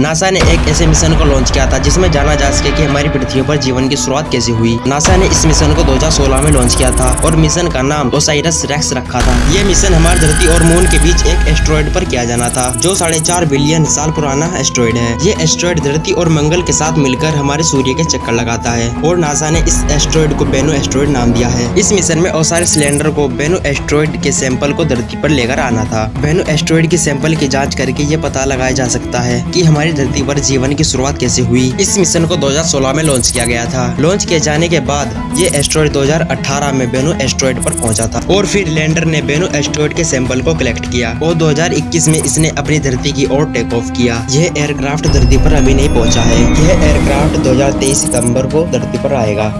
NASA ने एक ऐसे मिशन को लॉन्च किया था, जिसमें जाना जा सके कि हमारी पृथ्वी पर जीवन की शुरुआत कैसे हुई। नासा ने इस मिशन को 2016 में लॉन्च किया था और मिशन का नाम ओसाइरस रेक्स रखा था। ये मिशन हमारी धरती और मून के बीच एक एस्ट्रॉइड पर किया जाना था, जो साढ़े चार बिलियन साल पुराना एस्ट्रॉइड है। ये एस्ट्रॉइड धरती और मंगल के साथ मिलकर हमारे सूर्य के चक्कर लगाता है और नासा ने इस एस्ट्रॉइड को बेनो एस्ट्रॉइड नाम दिया है। इस मिशन में ओसाइरस सिलेंडर को बेनो एस्ट्रॉइड के सैंपल को धरती पर लेकर आना था। बेनो एस्ट्रॉइड के सैंपल की जाँच करके ये पता लगाया जा सकता है कि हमारी धरती पर जीवन की शुरुआत कैसे हुई? इस मिशन को 2016 में लॉन्च किया गया था। लॉन्च किए जाने के बाद ये एस्ट्रॉइड 2018 में बेनू एस्ट्रॉइड पर पहुँचा था और फिर लैंडर ने बेनू एस्ट्रॉइड के सैंपल को कलेक्ट किया। और 2021 में इसने अपनी धरती की ओर टेक ऑफ़ किया। यह एयरक्राफ्ट धरती पर अभी नहीं पहुँचा है। यह एयरक्राफ्ट 2023 सितंबर को धरती पर आएगा।